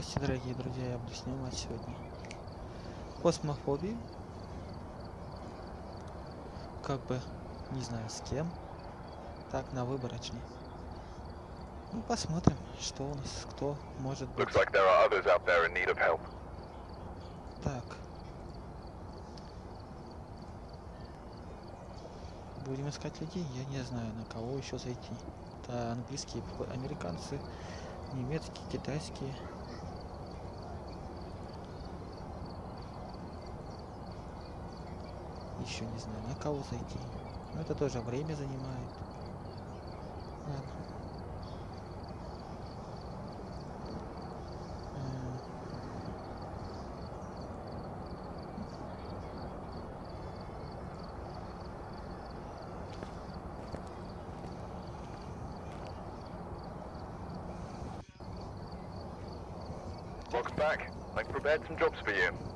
Здравствуйте, дорогие друзья, я буду снимать сегодня космофобию. Как бы, не знаю с кем. Так, на выборочный. Ну, посмотрим, что у нас, кто может быть. Looks like there are others out there in need of help. Так. Будем искать людей, я не знаю, на кого еще зайти. Это английские, американцы, немецкие, китайские. Еще не знаю, на кого зайти. Но это тоже время занимает. Ладно. Log's back. I've prepared some jobs for you.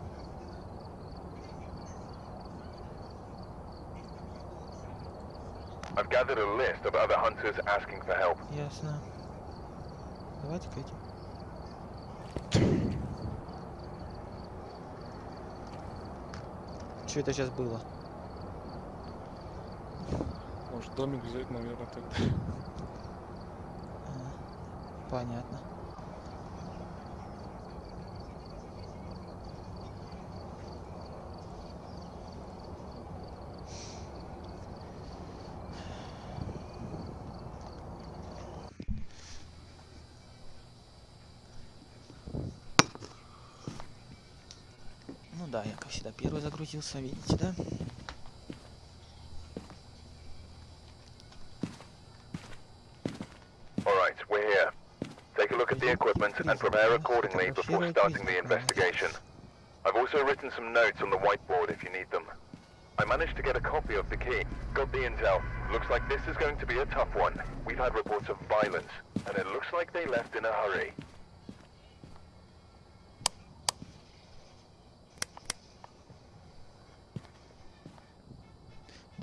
I've gathered a list of other hunters asking for help. Ясно. Давайте к этим. Что это сейчас было? Может домик взять, наверное, тогда. Понятно. Ну да, я как всегда первый загрузился, видите, да? Alright, we're here. Take a look at the equipment and prepare accordingly before starting the investigation. I've also written some notes on the whiteboard if you need them. I managed to get a copy of the key. Got the intel. Looks like this is going to be a tough one. We've had reports of violence, and it looks like they left in a hurry.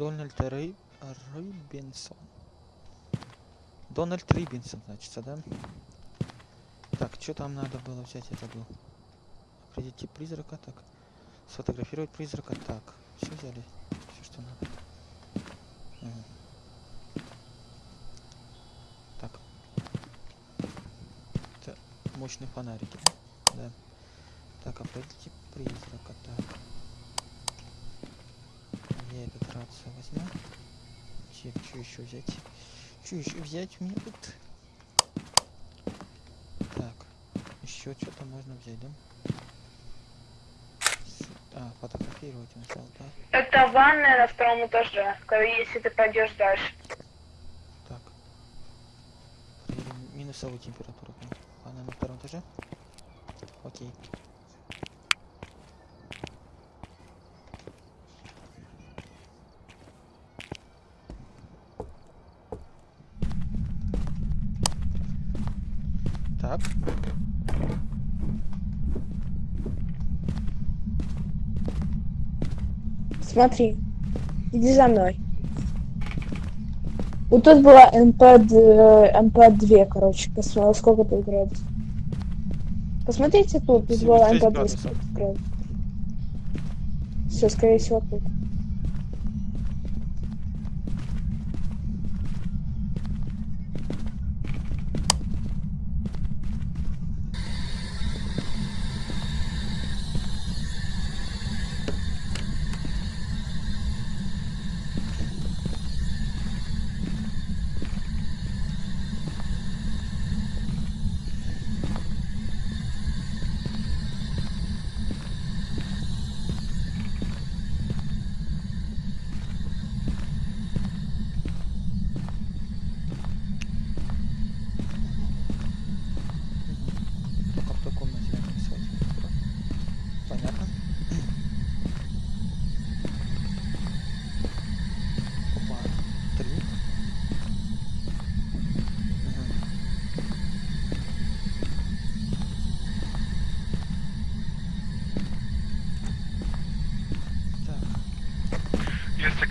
Дональд Рей... Рыбинсон. Дональд Рибинсон, значит, да? Так, что там надо было взять? Это был. Тип призрака, так. Сфотографировать призрака, так. Все взяли. Все, что надо. Так. Это мощные фонарики, да? Да. Так, определить тип призрака, так. Рацию возьму. Что еще взять? Что еще взять мне тут? Так, еще что-то можно взять, да? А, фотографировать он сказал, да? Это ванная на втором этаже, если ты пойдешь дальше. Так. Проверим минусовую температуру. Она на втором этаже? Окей. Так. Смотри, иди за мной. Вот тут была МП, МП2, короче, посмотри, сколько тут градусов. Посмотрите тут, тут была 76 МП2, градусов. сколько градусов. Все, скорее всего, тут.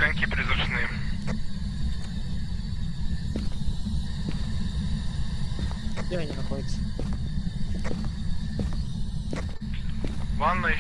огоньки призрачные. Где они находятся? Ванной.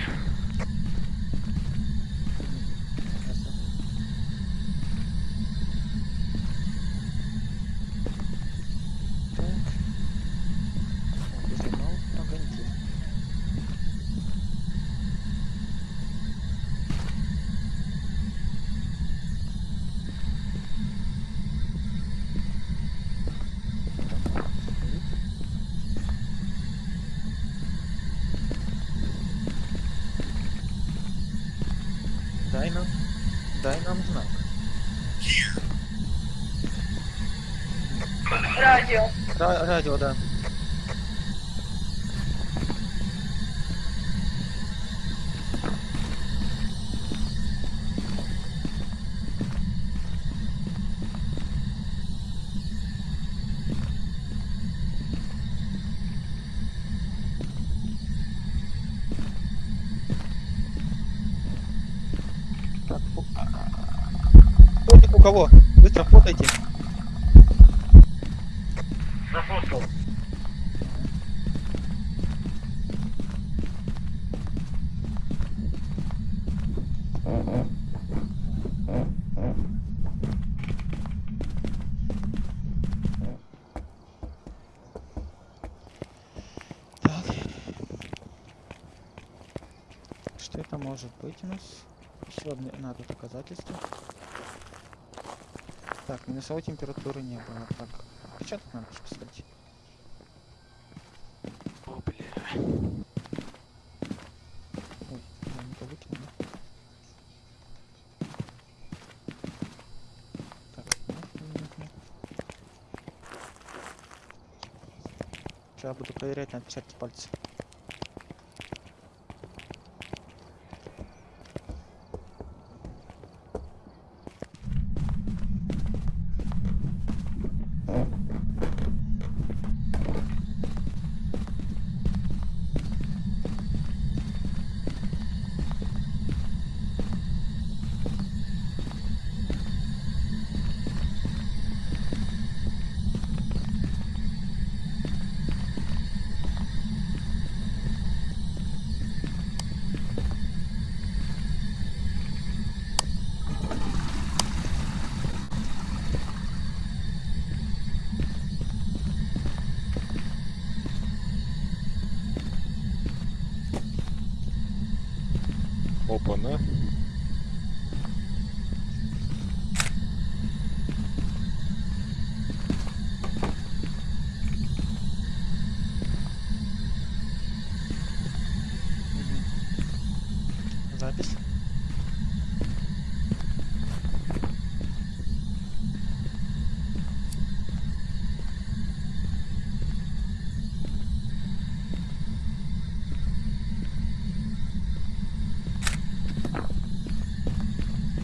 Дай нам знак. Радіо. Ра- радио, да. У кого? Быстро фотайте. Зафоткал. Что это может быть у нас? Еще одно надо доказательство. Так, минусовой температуры не было. Так, тут надо посмотреть? О, бля. Ой, я не то выкинул. да? Так, Сейчас буду проверять на отпечатки пальцев. Запись.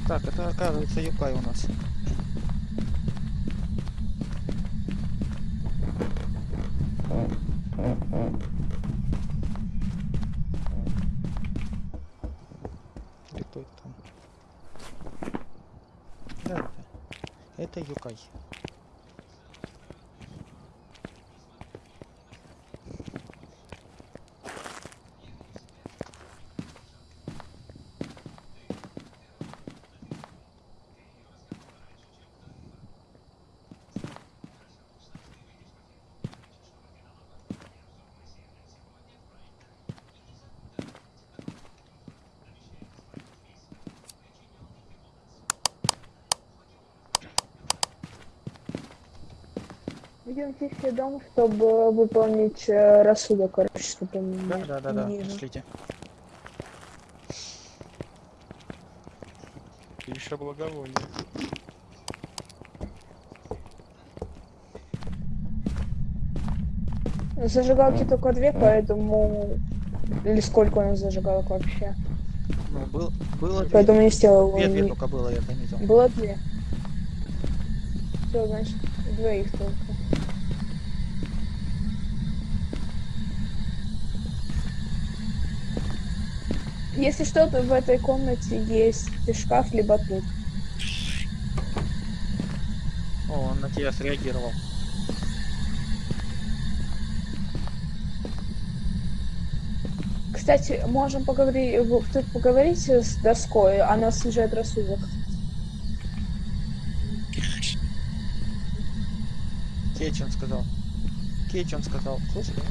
Так, это оказывается Юкай у нас. Это Юкай. Идемте все дом, чтобы выполнить э, рассудок, короче, чтобы Да, да, да, да. не- Пришлите. Еще благовоние. Зажигалки только две, поэтому... Или сколько у нас зажигалок вообще? Ну, был, было две. Поэтому не сделал. Две, две только было, я заметил. Было две. Все, значит, двоих только. Если что-то в этой комнате есть шкаф, либо тут. О, он на тебя среагировал. кстати, можем поговорить, тут поговорить с доской, она снижает рассудок. Он сказал. Кетч он сказал. Слышали?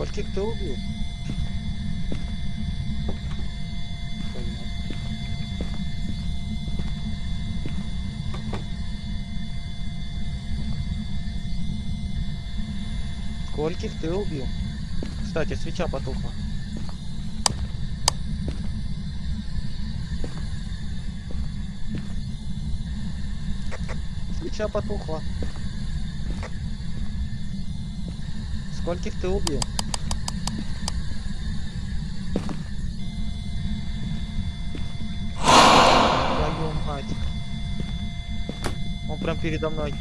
Скольких ты убил? Скольких ты убил? Кстати, свеча потухла. Свеча потухла. Скольких ты убил? Прям передо мной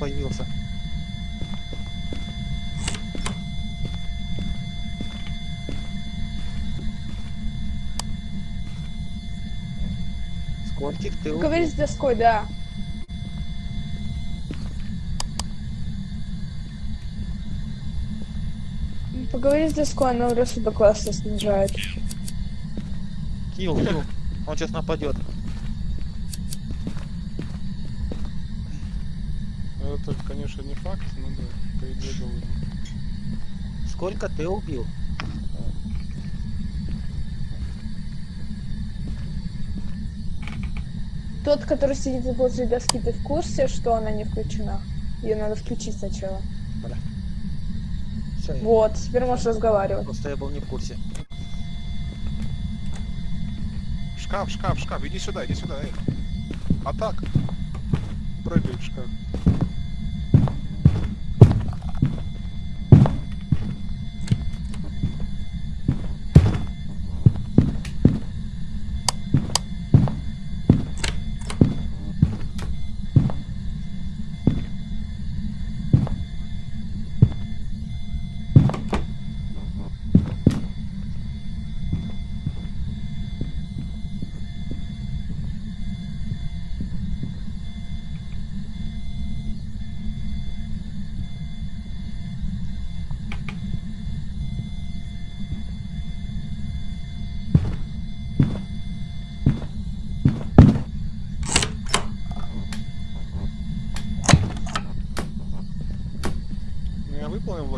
появился. Скольких ты убил? Поговори с доской, да. Поговори с доской, она рассудок классно снижает. Килл, килл. Он сейчас нападет. Это, конечно, не факт, но да, по идее должен. Сколько ты убил? Тот, который сидит возле доски, ты в курсе, что она не включена? Ее надо включить сначала. Всё, я- Вот, теперь можешь разговаривать. Просто я был не в курсе. Шкаф, шкаф, шкаф, иди сюда, иди сюда, эй. А так? Прыгай в шкаф.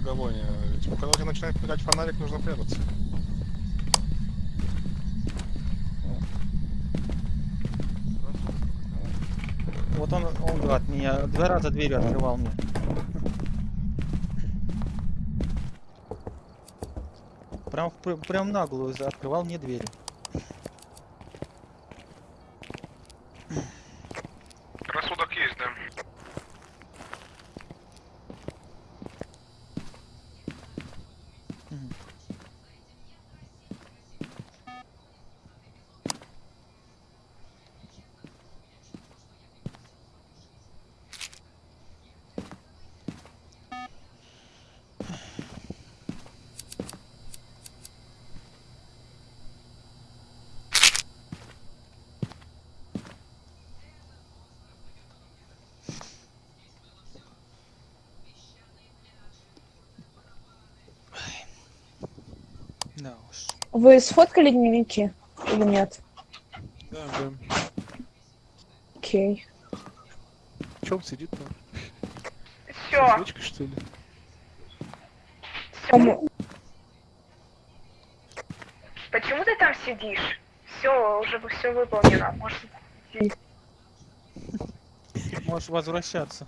Я выполнил благовоние. Типа, когда у тебя начинает мигать фонарик, нужно прятаться. Вот он, он гад меня два раза дверью открывал мне. Прям, прям наглую открывал мне двери. Рассудок есть, да. Мгм. Да уж. Вы сфоткали дневники или нет? Да, да. Окей. Че он сидит там? Все, Свечкой, что ли? Кому- почему ты там сидишь? Все, уже все выполнено. Может, Можешь возвращаться.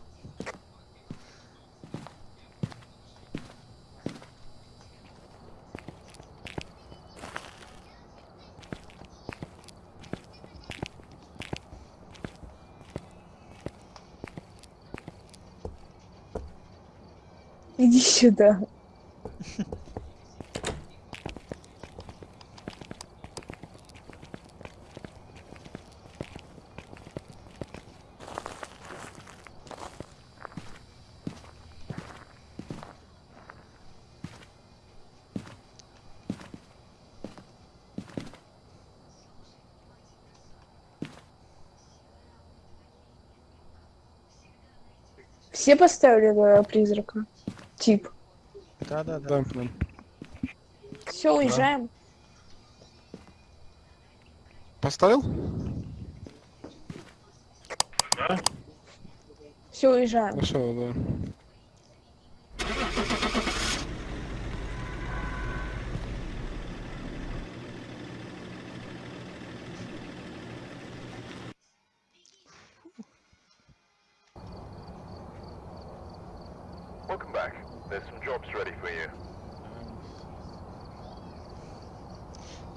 Иди сюда. Все поставили призрака? Тип. Да, да, да. Да, да. Все, уезжаем. Поставил? Все, уезжаем. Хорошо, да.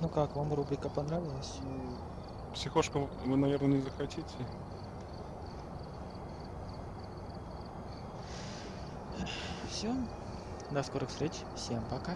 Ну как, вам рубрика понравилась? Психошку вы, наверное, не захотите. Все. До скорых встреч. Всем пока.